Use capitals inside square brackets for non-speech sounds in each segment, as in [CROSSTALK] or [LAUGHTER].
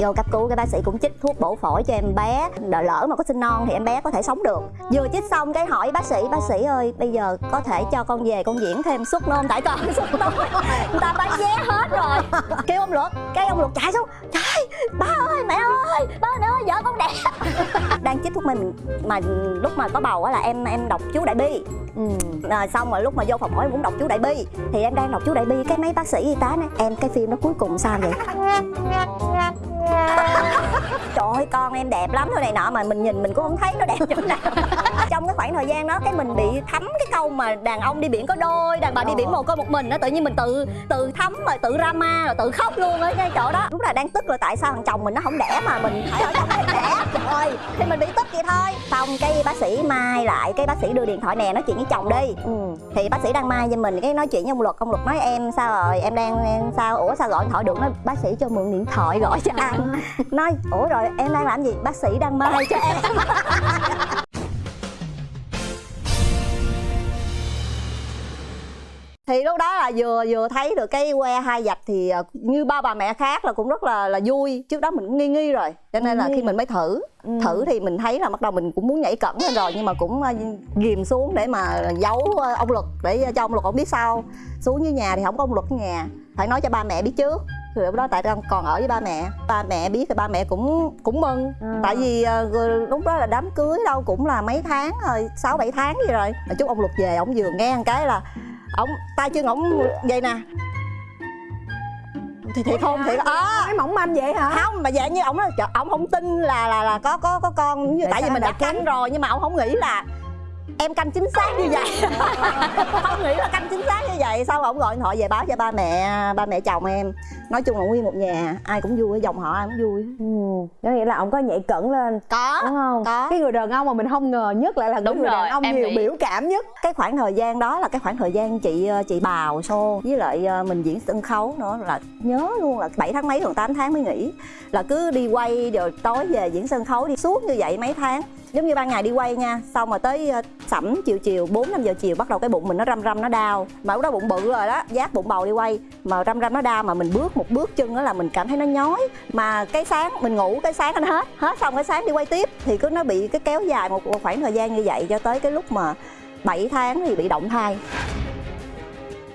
vô cấp cứu cái bác sĩ cũng chích thuốc bổ phổi cho em bé. Đợi lỡ mà có sinh non thì em bé có thể sống được. Vừa chích xong cái hỏi bác sĩ bác sĩ ơi bây giờ có thể cho con về con diễn thêm suốt nôn tại con suốt nôn người ta bán vé hết rồi. Kêu ông luật cái ông luật chạy xuống. Trời ba ơi mẹ ơi ba ơi vợ con đẻ. [LAUGHS] Đang chích thuốc mình mà lúc mà có bầu á là em em đọc chú đại bi. Ừ. à, xong rồi lúc mà vô phòng em cũng đọc chú đại bi. Thì em đang đọc chú đại bi cái mấy bác sĩ y tá nói em cái phim nó cuối cùng sao vậy trời ơi, con em đẹp lắm thôi này nọ mà mình nhìn mình cũng không thấy nó đẹp chỗ nào trong cái khoảng thời gian đó cái mình bị thấm cái câu mà đàn ông đi biển có đôi đàn bà đi biển một con một mình đó tự nhiên mình tự tự thấm rồi tự drama rồi tự khóc luôn ở ngay chỗ đó. Lúc là đang tức là tại sao thằng chồng mình nó không đẻ mà mình phải ở trong đây đẻ? Trời thì mình bị tức vậy thôi. Xong cái bác sĩ mai lại cái bác sĩ đưa điện thoại nè nói chuyện với chồng đi. Ừ. thì bác sĩ đang mai cho mình cái nói chuyện với ông luật ông luật nói em sao rồi? Em đang em sao? Ủa sao gọi điện thoại được? Nói bác sĩ cho mượn điện thoại gọi cho anh [LAUGHS] nói ủa rồi em đang làm gì? Bác sĩ đang mai cho em [LAUGHS] thì lúc đó là vừa vừa thấy được cái que hai dạch thì ờ, như ba bà mẹ khác là cũng rất là là vui. Trước đó mình cũng nghi nghi rồi cho nên là khi mình mới thử. Ừ. thử thì mình thấy là bắt đầu mình cũng muốn nhảy cẩn lên rồi nhưng mà cũng ờ, ghìm xuống để mà giấu ờ, ông luật để cho ông luật không biết sao. Xuống dưới nhà thì không có ông luật ở nhà phải nói cho ba mẹ biết trước. Thì lúc đó tại đang còn ở với ba mẹ ba mẹ biết thì ba mẹ cũng cũng mừng. À. tại vì uh, lúc đó là đám cưới đâu cũng là mấy tháng rồi sáu bảy tháng gì rồi. Mà chút ông luật về ông vừa nghe một cái là ông tay chân ổng vậy nè. Thì thiệt không? thiệt à, cái mỏng manh vậy hả? Không mà dạng như ổng nói ổng không tin là là là có có có con như tại vì mình đã canh rồi nhưng mà ổng không nghĩ là em canh chính xác như vậy. [LAUGHS] Không nghĩ là canh chính xác như vậy. Sau ông gọi điện thoại về báo cho ba mẹ ba mẹ chồng em? Nói chung là nguyên một nhà ai cũng vui dòng họ ai cũng vui. Ừ. có nghĩa là ông có nhảy cẩn lên có đúng không? có. Cái người đàn ông mà mình không ngờ nhất lại là đúng người rồi, đàn ông nhiều nghĩ... biểu cảm nhất. Cái khoảng thời gian đó là cái khoảng thời gian chị ờ, chị bào xô với lại ờ, mình diễn sân khấu nữa là nhớ luôn là 7 tháng mấy còn 8 tháng mới nghỉ. Là cứ đi quay rồi tối về diễn sân khấu đi suốt như vậy mấy tháng giống như ban ngày đi quay nha, xong mà tới ờ, sẩm chiều chiều, bốn, năm giờ chiều bắt đầu cái bụng mình nó răm răm, nó đau. Mà lúc đó bụng bự rồi đó, giác bụng bầu đi quay, mà răm răm, nó đau, mà mình bước một bước chân đó là mình cảm thấy nó nhói. Mà cái sáng, mình ngủ cái sáng nó hết hết xong cái sáng đi quay tiếp, thì cứ nó bị cái kéo dài một khoảng thời gian như vậy cho tới cái lúc mà 7 tháng thì bị động thai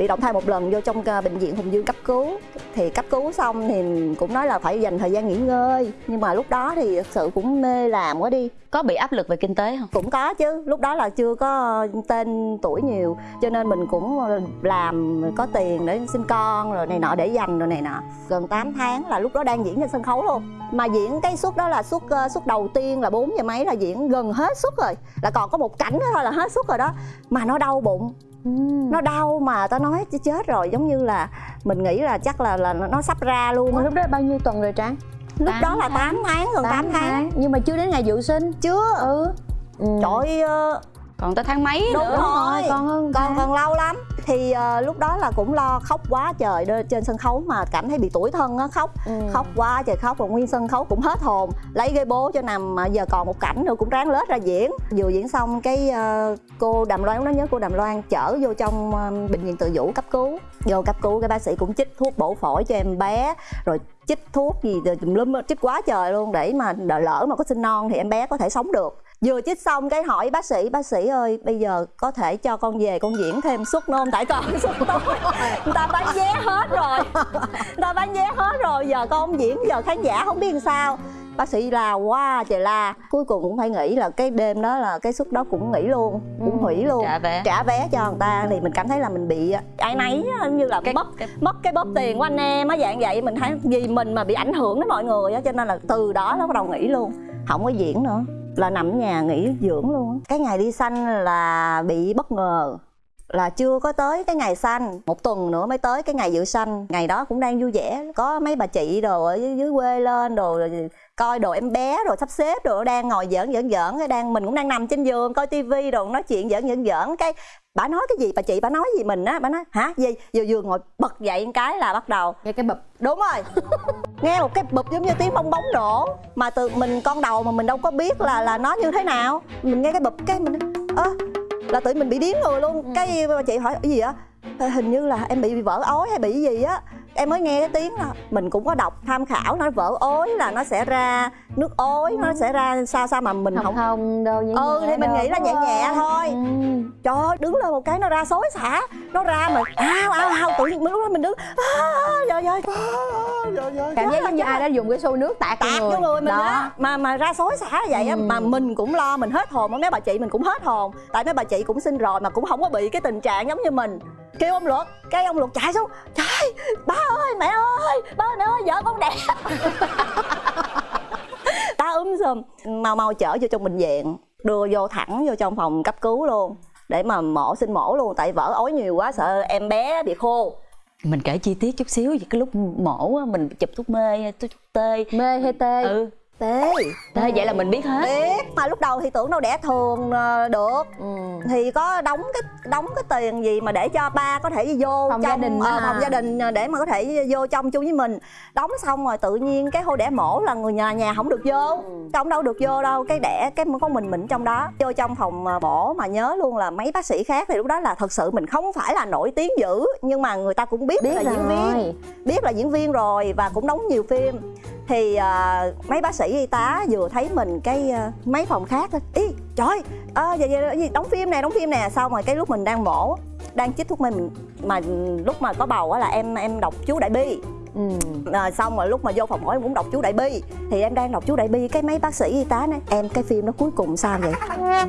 bị động thai một lần vô trong bệnh viện Hùng Dương cấp cứu. Thì cấp cứu xong thì cũng nói là phải dành thời gian nghỉ ngơi. Nhưng mà lúc đó thì thực sự cũng mê làm quá đi. Có bị áp lực về kinh tế không? Cũng có chứ. Lúc đó là chưa có tên tuổi nhiều. Cho nên mình cũng làm có tiền để sinh con rồi này nọ để dành rồi này nọ. Gần 8 tháng là lúc đó đang diễn trên sân khấu luôn. Mà diễn cái suất đó là suất ờ, suất đầu tiên là bốn giờ mấy là diễn gần hết suất rồi. Là còn có một cảnh nữa thôi là hết suất rồi đó. Mà nó đau bụng Ừ. nó đau mà tao nói chết rồi giống như là mình nghĩ là chắc là là nó sắp ra luôn lúc đó bao nhiêu tuần rồi trang lúc đó là 8 tháng gần 8, 8 tháng. tháng nhưng mà chưa đến ngày dự sinh chưa ừ, ừ. trời ơi còn tới tháng mấy đúng nữa? rồi. Còn hơn còn còn lâu lắm. Thì uh, lúc đó là cũng lo khóc quá trời trên sân khấu mà cảm thấy bị tuổi thân á khóc. Ừ. khóc quá trời khóc và nguyên sân khấu cũng hết hồn. Lấy cái bố cho nằm mà giờ còn một cảnh nữa cũng ráng lết ra diễn. Vừa diễn xong cái uh, cô đàm loan nó nhớ cô đàm loan chở vô trong uh, bệnh viện tự vũ cấp cứu. Vô cấp cứu cái bác sĩ cũng chích thuốc bổ phổi cho em bé rồi chích thuốc gì tùm lum chích quá trời luôn. Để mà đợi lỡ mà có sinh non thì em bé có thể sống được vừa chích xong cái hỏi bác sĩ bác sĩ ơi bây giờ có thể cho con về con diễn thêm suốt nôn tại con [LAUGHS] suốt tối người ta bán vé hết rồi. Người ta bán vé hết rồi giờ con diễn giờ khán giả không biết làm sao. Bác sĩ la quá trời la. Cuối cùng cũng phải nghĩ là cái đêm đó là cái suất đó cũng nghỉ luôn cũng hủy luôn. Trả vé. Trả vé cho người ta thì mình cảm thấy là mình bị ai nấy như là cái, mất cái... mất cái bóp tiền của anh em á dạng vậy. Mình thấy vì mình mà bị ảnh hưởng đến mọi người á cho nên là từ đó nó bắt đầu nghỉ luôn. Không có diễn nữa là nằm nhà nghỉ dưỡng luôn cái ngày đi xanh là bị bất ngờ là chưa có tới cái ngày xanh một tuần nữa mới tới cái ngày dự xanh ngày đó cũng đang vui vẻ. Có mấy bà chị đồ ở dưới quê lên đồ coi đồ em bé rồi sắp xếp rồi đang ngồi giỡn giỡn giỡn. Cái đang mình cũng đang nằm trên giường coi tivi rồi nói chuyện giỡn giỡn giỡn. Cái bà nói cái gì bà chị bà nói gì mình á bà nói hả? Gì? Vừa vừa ngồi bật dậy một cái là bắt đầu. Nghe cái bụp. Đúng rồi. [LAUGHS] Nghe một cái bụp giống như tiếng bong bóng nổ. Mà từ mình con đầu mà mình đâu có biết là là nó như thế nào. Mình nghe cái bụp cái mình ơ là tự mình bị điếng người luôn. Ừ. cái chị hỏi cái gì á? Hình như là em bị, bị vỡ ối hay bị gì á em mới nghe cái tiếng đó mình cũng có đọc tham khảo nó vỡ ối là nó sẽ ra nước ối nó sẽ ra sao sao mà mình không không không đâu nhẹ ừ nhẹ thì mình nghĩ là nhẹ nhẹ thôi. Ừ. trời ơi đứng lên một cái nó ra xối xả nó ra mà ao ao ao tự nhiên lúc đó mình đứng à, trời ơi trời ơi. Cảm giác giống như ai đã dùng cái xô nước tạt tạt vô người. mình á mà mà ra xối xả vậy á Ừ. mà mình cũng lo mình hết hồn mấy bà chị mình cũng hết hồn. Tại mấy bà chị cũng sinh rồi mà cũng không có bị cái tình trạng giống như mình. Kêu ông luật cái ông luật chạy xuống trời ba ơi mẹ ơi ba ơi mẹ ơi vợ con đẹp [LAUGHS] ta úm sùm mau mau chở vô trong bệnh viện đưa vô thẳng vô trong phòng cấp cứu luôn để mà mổ sinh mổ luôn tại vỡ ối nhiều quá sợ em bé bị khô. Mình kể chi tiết chút xíu về cái lúc mổ á, mình chụp thuốc mê thuốc tê. Mê hay tê? Ừ tê tê vậy là mình biết hết. Biết mà lúc đầu thì tưởng đâu đẻ thường ờ, được. Ừ. thì có đóng cái đóng cái tiền gì mà để cho ba có thể vô Phòng trong gia đình ờ, à. phòng gia đình ờ, để mà có thể vô trong chung với mình. Đóng xong rồi tự nhiên cái hô đẻ mổ là người nhà nhà không được vô. Không đâu được vô đâu cái đẻ cái có mình mình trong đó. Vô trong phòng mổ mà nhớ luôn là mấy bác sĩ khác thì lúc đó là thật sự mình không phải là nổi tiếng dữ nhưng mà người ta cũng biết, biết là diễn viên. rồi. Biết là diễn viên rồi và cũng đóng nhiều phim thì à, mấy bác sĩ y tá vừa thấy mình cái à, mấy phòng khác thôi ý trời à, vậy, vậy, vậy, đóng phim nè đóng phim nè. Xong rồi cái lúc mình đang mổ đang chích thuốc mê mình mà lúc mà có bầu á là em em đọc chú đại bi. Ừ. à, xong rồi lúc mà vô phòng mổ em cũng đọc chú đại bi. Thì em đang đọc chú đại bi cái mấy bác sĩ y tá nói em cái phim nó cuối cùng sao vậy? [LAUGHS]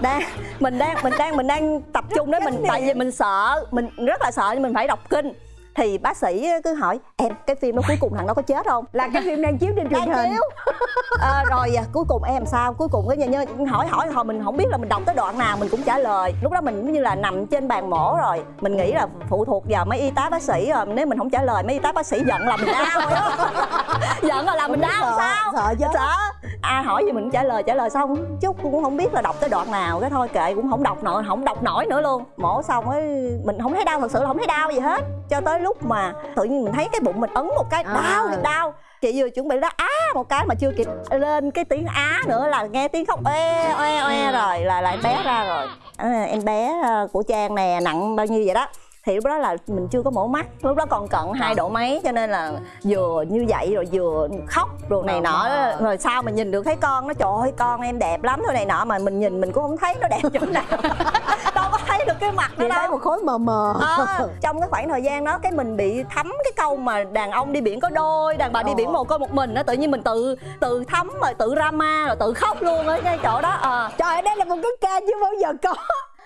Đang mình đang mình đang mình đang tập trung đấy mình tại vì mình sợ mình rất là sợ nhưng mình phải đọc kinh thì bác sĩ cứ hỏi em cái phim nó cuối cùng thằng nó có chết không? Là cái phim đang chiếu trên truyền hình. chiếu. À, [LAUGHS] rồi à, cuối cùng em sao? Cuối cùng cái nhà nhân hỏi hỏi hồi mình không biết là mình đọc tới đoạn nào mình cũng trả lời. Lúc đó mình giống như là nằm trên bàn mổ rồi. Mình nghĩ là phụ thuộc vào mấy y tá bác sĩ rồi nếu mình không trả lời mấy y tá bác sĩ giận là mình đau [LAUGHS] giận là làm mình đau sợ, sao? sợ chứ. sợ. Ai hỏi gì mình trả lời trả lời xong. Chút cũng không biết là đọc tới đoạn nào cái thôi kệ cũng không đọc nổi không đọc nổi nữa luôn. Mổ xong ấy mình không thấy đau thật sự là không thấy đau gì hết. Cho tới lúc mà tự nhiên mình thấy cái bụng mình ấn một cái À. đau thì đau. Chị vừa chuẩn bị đó á một cái mà chưa kịp lên cái tiếng á nữa là nghe tiếng khóc oe oe oe rồi là lại bé ra rồi. À, em bé à, của trang nè nặng bao nhiêu vậy đó thì lúc đó là mình chưa có mổ mắt. Lúc đó còn cận hai độ mấy cho nên là vừa như vậy rồi vừa khóc rồi này nọ. Rồi sao mình nhìn được thấy con nó? Trời ơi con em đẹp lắm thôi này nọ mà mình nhìn mình cũng không thấy nó đẹp chỗ nào. [LAUGHS] Đâu có thấy được cái mặt nó thấy đâu. một khối mờ mờ. À, trong cái khoảng thời gian đó cái mình bị thấm cái câu mà đàn ông đi biển có đôi đàn bà đi Ờ. biển một con một mình đó tự nhiên mình tự tự thấm rồi tự drama rồi tự khóc luôn ở cái chỗ đó. À. trời ơi, đây là một cái ca chưa bao giờ có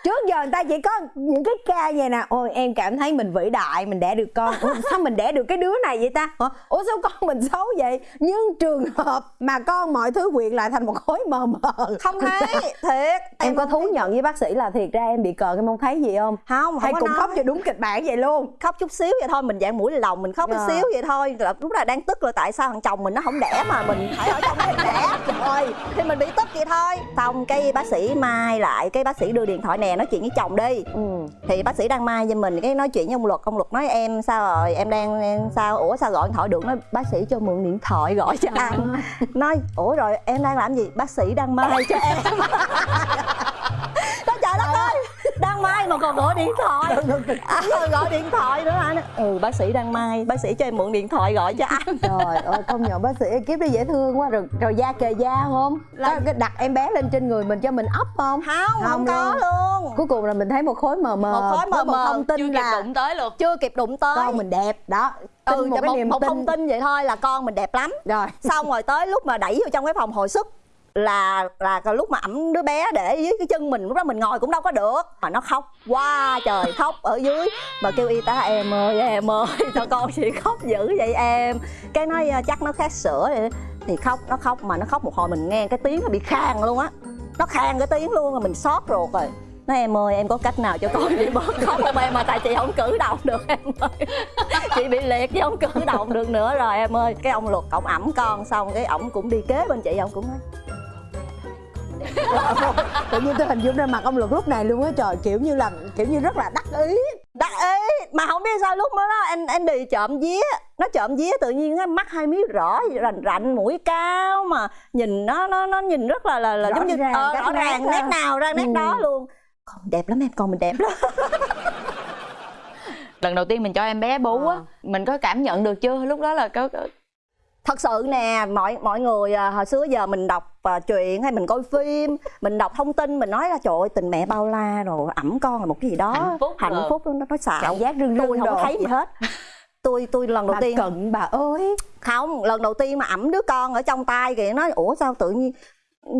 trước giờ người ta chỉ có những cái ca vậy nè. Ôi em cảm thấy mình vĩ đại mình đẻ được con. Ủa, sao mình đẻ được cái đứa này vậy ta? Hả? ủa sao con mình xấu vậy? Nhưng trường hợp mà con mọi thứ quyện lại thành một khối mờ mờ. Không thấy. [LAUGHS] Thiệt. Em có thú nhận với bác sĩ là thiệt ra em bị cờ em không thấy gì không? Không không hay có cùng nói. khóc cho đúng kịch bản vậy luôn. Khóc chút xíu vậy thôi mình dạng mũi lòng mình khóc chút xíu vậy thôi. Là lúc là đang tức là tại sao thằng chồng mình nó không đẻ mà mình phải ở trong cái đẻ. Rồi thì mình bị tức vậy thôi. Xong cái bác sĩ mai lại cái bác sĩ đưa điện thoại nè nói chuyện với chồng đi. Ừ. thì bác sĩ đang mai cho mình cái nói chuyện với ông luật ông luật nói em sao rồi em đang em sao ủa sao gọi điện thoại được? Nói bác sĩ cho mượn điện thoại gọi cho anh. Nói ủa rồi em đang làm gì? Bác sĩ đang mai cho em [LAUGHS] còn gọi điện thoại. À, gọi điện thoại nữa anh. Ừ bác sĩ đang mai bác sĩ cho em mượn điện thoại gọi cho anh. Trời ơi công nhận bác sĩ kiếp đó dễ thương quá. Rồi rồi da kề da không? Là- có đặt em bé lên trên người mình cho mình ấp không? Không không, Không có luôn. luôn. Cuối cùng là mình thấy một khối mờ mờ Một khối mờ mờ, thông tin chưa kịp là đụng tới luôn. chưa kịp đụng tới. Con mình đẹp đó. Tin ừ một cái một, niềm một tin. thông tin vậy thôi là con mình đẹp lắm. Rồi. Xong rồi tới lúc mà đẩy vô trong cái phòng hồi sức là là lúc mà ẩm đứa bé để dưới cái chân mình, lúc đó mình ngồi cũng đâu có được. Mà nó khóc quá, trời khóc ở dưới. Mà kêu y tá, em ơi em ơi, [LAUGHS] sao con chị khóc dữ vậy em? Cái nói ờ, chắc nó khát sữa thì khóc, nó khóc, mà nó khóc một hồi mình nghe cái tiếng nó bị khang luôn á. Nó khang cái tiếng luôn rồi mình xót ruột rồi. Nói em ơi, em có cách nào cho con chị bớt khóc không em? Mà tại chị không cử động được em ơi. [LAUGHS] Chị bị liệt chứ không cử động được nữa rồi em ơi. Cái ông luật ổng ẩm con xong, cái ổng cũng đi kế bên chị, ổng cũng nói tự nhiên tôi hình dung ra mặt ông luật lúc này luôn á trời kiểu như là kiểu như rất là đắc ý. Đắc ý? Mà không biết sao lúc đó, đó anh anh đi trộm vía. Nó trộm vía tự nhiên á, mắt hai miếng rõ rành rành mũi cao mà nhìn nó nó nó nhìn rất là là, là Rõ giống như ràng, ờ, rõ ràng nét nào ra nét Ừ. đó luôn. Con đẹp lắm em con mình đẹp lắm. Lần đầu tiên mình cho em bé bú á mình có cảm nhận được chưa? Lúc đó là có, có thật sự nè mọi mọi người à, hồi xưa giờ mình đọc à, truyện hay mình coi phim mình đọc thông tin mình nói là trời ơi tình mẹ bao la rồi ẩm con là một cái gì đó. Hạnh phúc hạnh rồi. phúc nó nó xạo. Cảm giác rưng tôi không có thấy gì hết. Tôi tôi lần đầu bà tiên cận bà ơi. Không lần đầu tiên mà ẩm đứa con ở trong tay kìa nói ủa sao tự nhiên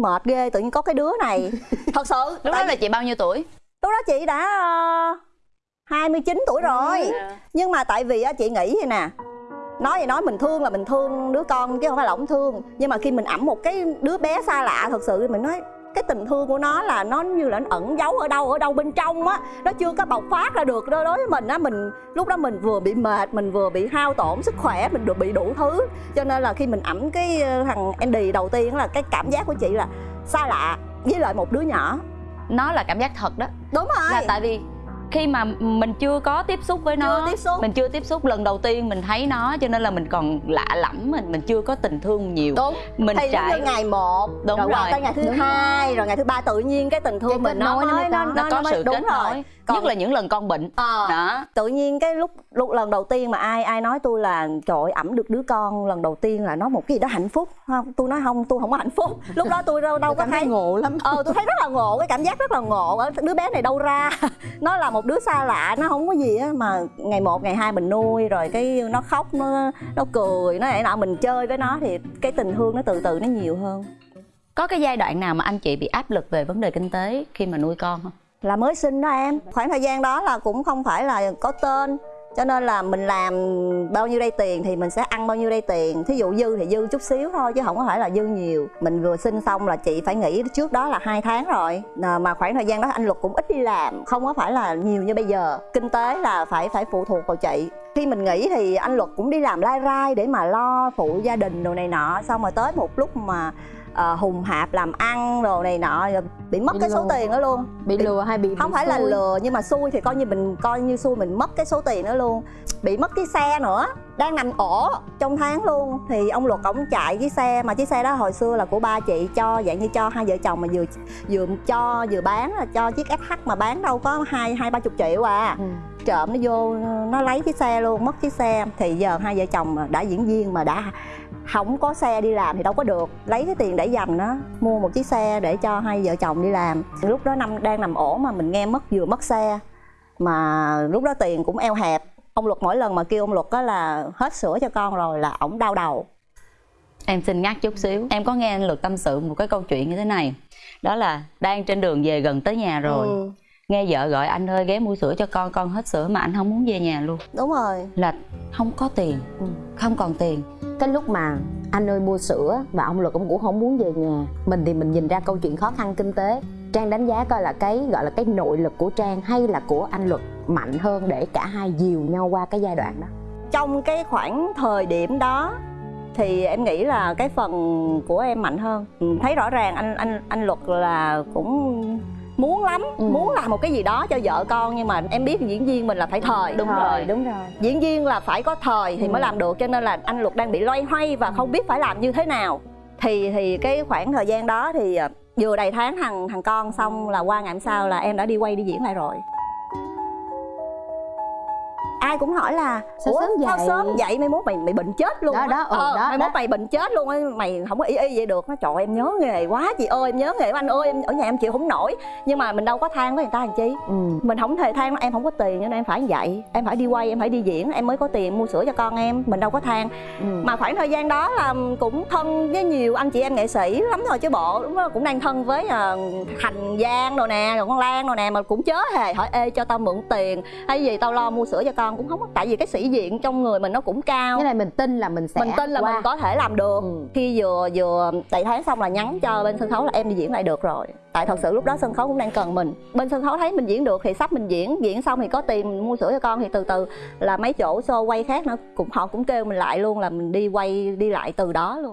mệt ghê tự nhiên có cái đứa này? [LAUGHS] Thật sự lúc đó là chị bao nhiêu tuổi? Lúc đó chị đã uh, 29 tuổi rồi. Nhưng mà tại vì á, chị nghĩ vậy nè nói thì nói mình thương là mình thương đứa con chứ không phải là ổng thương. Nhưng mà khi mình ẩm một cái đứa bé xa lạ thật sự thì mình nói cái tình thương của nó là nó như là nó ẩn giấu ở đâu ở đâu bên trong á. Nó chưa có bộc phát ra được. Đối đối với mình á mình lúc đó mình vừa bị mệt mình vừa bị hao tổn sức khỏe mình được bị đủ thứ. Cho nên là khi mình ẩm cái ờ, thằng Andy đầu tiên là cái cảm giác của chị là xa lạ với lại một đứa nhỏ. Nó là cảm giác thật đó. Đúng rồi. Là tại vì khi mà mình chưa có tiếp xúc với nó Chưa tiếp xúc. mình chưa tiếp xúc lần đầu tiên mình thấy nó cho nên là mình còn lạ lẫm mình mình chưa có tình thương nhiều đúng mình thì trải ngày một Đúng rồi, rồi. tới ngày thứ hai rồi ngày thứ ba tự nhiên cái tình thương Cái mình nó nối nó mới mới có. nó có mới- sự đúng kết rồi nối Còn- nhất là những lần con bệnh Ờ. đó tự nhiên cái lúc lúc lần đầu tiên mà ai ai nói tôi là trời ơi, ẩm được đứa con lần đầu tiên là nó một cái gì đó hạnh phúc. Không tôi nói không tôi không có hạnh phúc. [LAUGHS] Lúc đó tôi đâu đâu có cảm thấy. ngộ lắm. Ờ tôi thấy rất là ngộ cái cảm giác rất là ngộ. Ở đứa bé này đâu ra. [LAUGHS] Nó là một đứa xa lạ nó không có gì á mà ngày một ngày hai mình nuôi rồi cái nó khóc nó nó cười nó này nọ mình chơi với nó thì cái tình thương nó từ từ nó nhiều hơn. Có cái giai đoạn nào mà anh chị bị áp lực về vấn đề kinh tế khi mà nuôi con không? Là mới sinh đó em. Khoảng thời gian đó là cũng không phải là có tên cho nên là mình làm bao nhiêu đây tiền thì mình sẽ ăn bao nhiêu đây tiền. Thí dụ dư thì dư chút xíu thôi, chứ không có phải là dư nhiều. Mình vừa sinh xong là chị phải nghỉ trước đó là hai tháng rồi. Ờ, mà khoảng thời gian đó anh luật cũng ít đi làm, không có phải là nhiều như bây giờ. Kinh tế là phải phải phụ thuộc vào chị. Khi mình nghỉ thì anh luật cũng đi làm lai rai để mà lo phụ gia đình đồ này nọ. Xong rồi tới một lúc mà ờ, hùng hạp làm ăn đồ này nọ rồi bị mất Bị cái số lừa. tiền đó luôn bị lừa hay bị không bị phải là xui? lừa nhưng mà xui thì coi như mình coi như xui mình mất cái số tiền đó luôn bị mất cái xe nữa đang nằm ổ trong tháng luôn thì ông luật ổng chạy cái xe mà chiếc xe đó hồi xưa là của ba chị cho dạng như cho hai vợ chồng mà vừa vừa cho vừa bán là cho chiếc SH mà bán đâu có hai hai ba chục triệu à Ừ. trộm nó vô nó lấy chiếc xe luôn mất chiếc xe thì giờ hai vợ chồng mà đã diễn viên mà đã không có xe đi làm thì đâu có được. Lấy cái tiền để dành đó mua một chiếc xe để cho hai vợ chồng đi làm. Lúc đó năm đang nằm ổ mà mình nghe mất vừa mất xe. Mà lúc đó tiền cũng eo hẹp. Ông luật mỗi lần mà kêu ông luật đó là hết sữa cho con rồi là ổng đau đầu. Em xin ngắt chút xíu. Em có nghe anh luật tâm sự một cái câu chuyện như thế này. Đó là đang trên đường về gần tới nhà rồi. Ừ, nghe vợ gọi anh ơi ghé mua sữa cho con con hết sữa mà anh không muốn về nhà luôn. Đúng rồi. Là không có tiền. Ừ. không còn tiền cái lúc mà anh ơi mua sữa và ông luật ông cũng không muốn về nhà, mình thì mình nhìn ra câu chuyện khó khăn kinh tế. Trang đánh giá coi là cái, gọi là cái nội lực của trang hay là của anh luật mạnh hơn để cả hai dìu nhau qua cái giai đoạn đó? Trong cái khoảng thời điểm đó thì em nghĩ là cái phần của em mạnh hơn. Thấy rõ ràng anh anh anh luật là cũng muốn lắm Ừ. muốn làm một cái gì đó cho vợ con nhưng mà em biết diễn viên mình là phải thời Đúng Rồi, rồi. đúng rồi diễn viên là phải có thời thì Ừ. mới làm được cho nên là anh luật đang bị loay hoay và không biết phải làm như thế nào thì thì cái khoảng thời gian đó thì à, vừa đầy tháng thằng thằng con xong là qua ngày hôm sau là em đã đi quay đi diễn lại rồi ai cũng hỏi là Sao ủa sớm sao vậy?" sớm vậy? Mai mốt mày mày bệnh chết luôn Đó, á. đó, ừ, ờ, đó, mai mốt mày bệnh chết luôn á. Mày không có ý y vậy được. Nó trời em nhớ nghề quá chị ơi em nhớ nghề của anh ơi em ở nhà em chịu không nổi. Nhưng mà mình đâu có than với người ta làm chi. Ừ. mình không thể than em không có tiền cho nên em phải vậy. Em phải đi quay em phải đi diễn em mới có tiền mua sữa cho con em. Mình đâu có than. Ừ. mà khoảng thời gian đó là cũng thân với nhiều anh chị em nghệ sĩ lắm rồi chứ bộ. Đúng đó, cũng đang thân với uh, thành giang rồi nè rồi con lan rồi nè mà cũng chớ hề hỏi ê cho tao mượn tiền hay gì tao lo mua sữa cho con cũng không có tại vì cái sĩ diện trong người mình nó cũng cao. Cái này mình tin là mình sẽ mình tin là qua. mình có thể làm được. Ừ. khi vừa vừa đầy tháng xong là nhắn cho bên sân khấu là em đi diễn lại được rồi. Tại thật sự lúc đó sân khấu cũng đang cần mình. Bên sân khấu thấy mình diễn được thì sắp mình diễn. Diễn xong thì có tiền mua sữa cho con thì từ từ là mấy chỗ show quay khác nữa. Cũng họ cũng kêu mình lại luôn là mình đi quay đi lại từ đó luôn